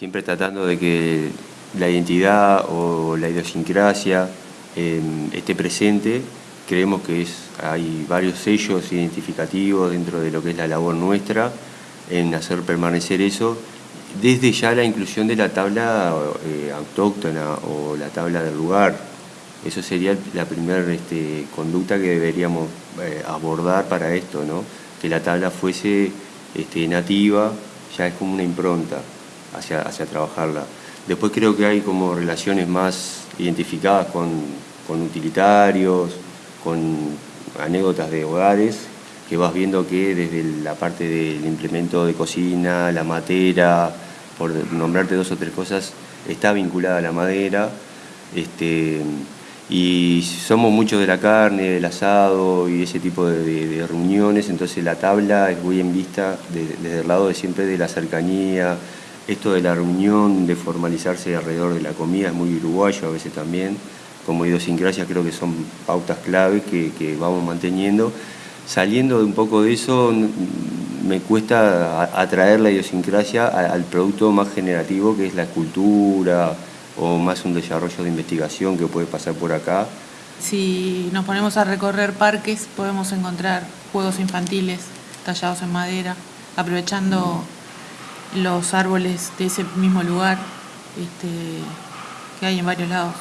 Siempre tratando de que la identidad o la idiosincrasia em, esté presente. Creemos que es, hay varios sellos identificativos dentro de lo que es la labor nuestra en hacer permanecer eso, desde ya la inclusión de la tabla eh, autóctona o la tabla del lugar. Eso sería la primera este, conducta que deberíamos eh, abordar para esto, ¿no? que la tabla fuese este, nativa, ya es como una impronta hacia, hacia trabajarla. Después creo que hay como relaciones más identificadas con, con utilitarios, con anécdotas de hogares, que vas viendo que desde la parte del implemento de cocina, la matera, por nombrarte dos o tres cosas, está vinculada a la madera. Este, y somos muchos de la carne, del asado y ese tipo de, reuniones, entonces la tabla es muy en vista desde el lado de siempre de la cercanía, esto de la reunión, de formalizarse alrededor de la comida es muy uruguayo a veces también, como idiosincrasia creo que son pautas clave que, que vamos manteniendo. Saliendo de un poco de eso, me cuesta atraer la idiosincrasia al producto más generativo que es la escultura, o más un desarrollo de investigación que puede pasar por acá. Si nos ponemos a recorrer parques podemos encontrar juegos infantiles tallados en madera, aprovechando los árboles de ese mismo lugar este, que hay en varios lados.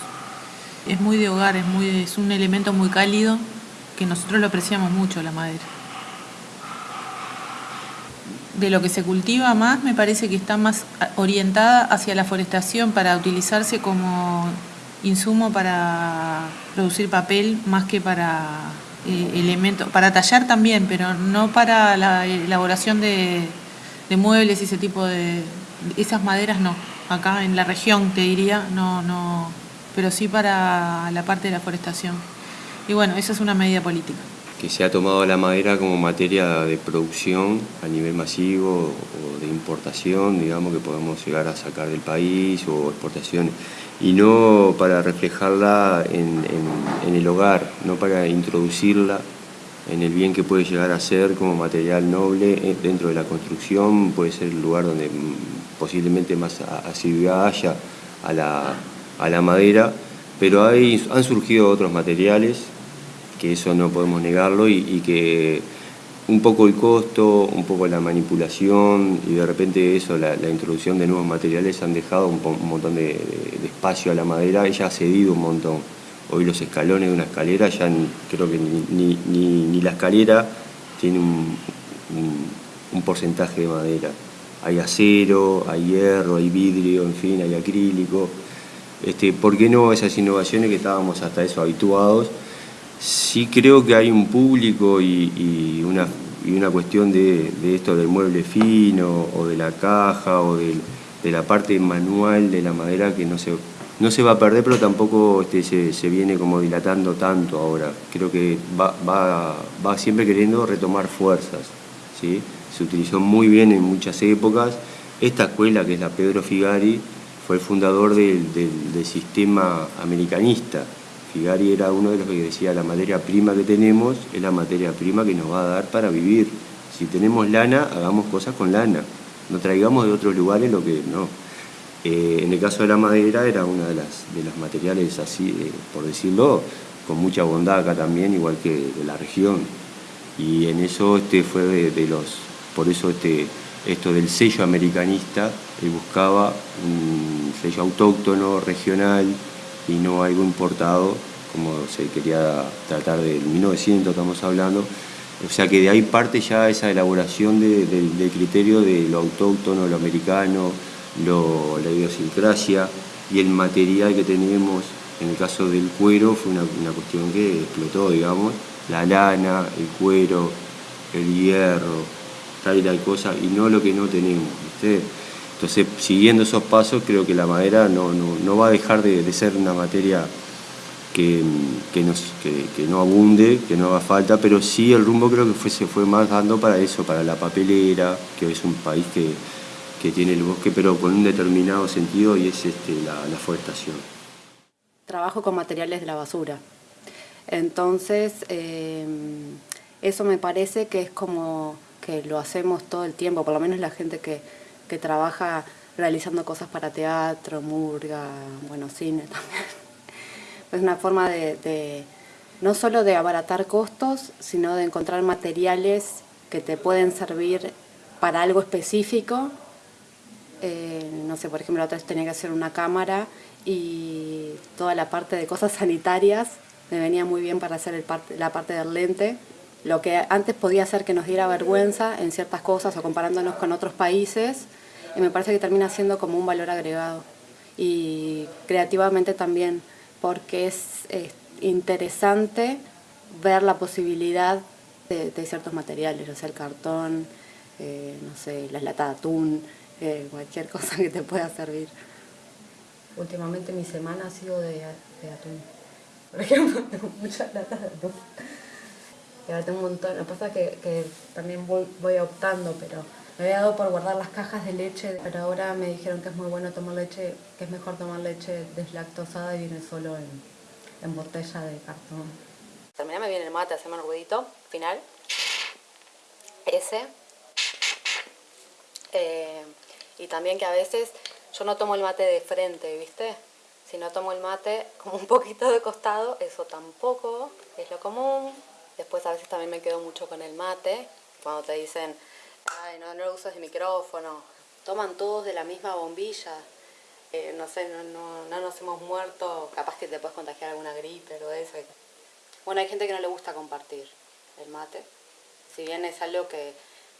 Es muy de hogar, es, muy, es un elemento muy cálido que nosotros lo apreciamos mucho, la madera de lo que se cultiva más me parece que está más orientada hacia la forestación para utilizarse como insumo para producir papel más que para eh, elementos, para tallar también, pero no para la elaboración de, muebles y ese tipo de... esas maderas no, acá en la región te diría, no, no, pero sí para la parte de la forestación. Y bueno, esa es una medida política. Que se ha tomado la madera como materia de producción a nivel masivo o de importación, digamos, que podemos llegar a sacar del país o exportaciones, y no para reflejarla en, el hogar, no para introducirla en el bien que puede llegar a ser como material noble eh, dentro de la construcción, puede ser el lugar donde mm, posiblemente más asiduidad haya a la, a la madera, pero hay, han surgido otros materiales que eso no podemos negarlo y, que un poco el costo, un poco la manipulación y de repente eso, la, introducción de nuevos materiales han dejado un, montón de, espacio a la madera, ella ha cedido un montón. Hoy los escalones de una escalera ya creo que ni, la escalera tiene un, porcentaje de madera. Hay acero, hay hierro, hay vidrio, en fin, hay acrílico. Este, ¿Por qué no esas innovaciones que estábamos hasta eso habituados? Sí creo que hay un público y, una, una, cuestión de, esto del mueble fino o de la caja o de, la parte manual de la madera que no se, no se va a perder, pero tampoco este, se, viene como dilatando tanto ahora. Creo que va, va, siempre queriendo retomar fuerzas. ¿sí? Se utilizó muy bien en muchas épocas. Esta escuela, que es la Pedro Figari, fue el fundador del sistema americanista, Figari era uno de los que decía la materia prima que tenemos es la materia prima que nos va a dar para vivir. Si tenemos lana, hagamos cosas con lana. No traigamos de otros lugares lo que no. Eh, en el caso de la madera era uno de, las, de los materiales así, eh, por decirlo, con mucha bondad acá también, igual que de la región. Y en eso este fue de, los, por eso este, esto del sello americanista, él buscaba un sello autóctono, regional, y no algo importado, como se quería tratar del 1900, estamos hablando. O sea que de ahí parte ya esa elaboración del criterio de lo autóctono, lo americano, la idiosincrasia y el material que tenemos. En el caso del cuero fue una, cuestión que explotó, digamos, la lana, el cuero, el hierro, tal y tal cosa, y no lo que no tenemos. Entonces, siguiendo esos pasos, creo que la madera no, va a dejar de, ser una materia que, no abunde, que no haga falta, pero sí el rumbo creo que fue, se fue más dando para eso, para la papelera, que es un país que, tiene el bosque, pero con un determinado sentido y es este, la, forestación. Trabajo con materiales de la basura. Entonces, eh, eso me parece que es como que lo hacemos todo el tiempo, por lo menos la gente que, que trabaja realizando cosas para teatro, murga, bueno, cine también. Es una forma de, no solo de abaratar costos, sino de encontrar materiales que te pueden servir para algo específico. Eh, no sé, por ejemplo, la otra vez tenía que hacer una cámara y toda la parte de cosas sanitarias me venía muy bien para hacer la parte del lente. Lo que antes podía hacer que nos diera vergüenza en ciertas cosas o comparándonos con otros países, y me parece que termina siendo como un valor agregado. Y creativamente también, porque es, interesante ver la posibilidad de, ciertos materiales, o sea, el cartón, eh, no sé, las latas de atún, eh, cualquier cosa que te pueda servir. Últimamente mi semana ha sido de, de atún. Por ejemplo, tengo muchas latas de atún. Y ahora tengo un montón. Lo que pasa es que, también voy, optando, pero me había dado por guardar las cajas de leche, pero ahora me dijeron que es muy bueno tomar leche, que es mejor tomar leche deslactosada y viene solo en, botella de cartón. Terminame bien el mate, hacemos el ruidito final. Ese. Eh, y también que a veces yo no tomo el mate de frente, ¿viste? Si no tomo el mate como un poquito de costado, eso tampoco es lo común. Después a veces también me quedo mucho con el mate, cuando te dicen, ay, no, no lo usas de micrófono. Toman todos de la misma bombilla. Eh, no sé, no, no, no, nos hemos muerto, capaz que te puedes contagiar alguna gripe o eso. Bueno, hay gente que no le gusta compartir el mate. Si bien es algo que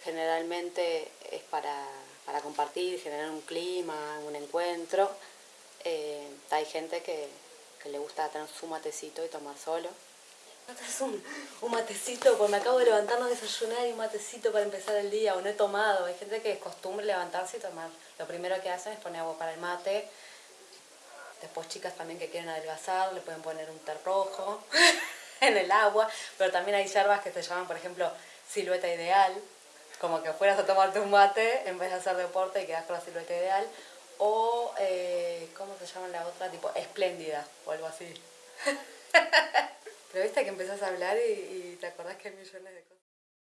generalmente es para, para compartir, generar un clima, un encuentro, eh, hay gente que, que le gusta tener su matecito y tomar solo es un, un matecito, pues me acabo de levantar, no desayunar y un matecito para empezar el día, o no he tomado. Hay gente que es costumbre levantarse y tomar. Lo primero que hacen es poner agua para el mate. Después chicas también que quieren adelgazar, le pueden poner un té rojo en el agua. Pero también hay yerbas que se llaman, por ejemplo, silueta ideal. Como que fueras a tomarte un mate en vez de hacer deporte y quedas con la silueta ideal. O, eh, ¿cómo se llama la otra? Tipo, espléndida o algo así. Pero viste que empezás a hablar y, y te acordás que hay millones de cosas.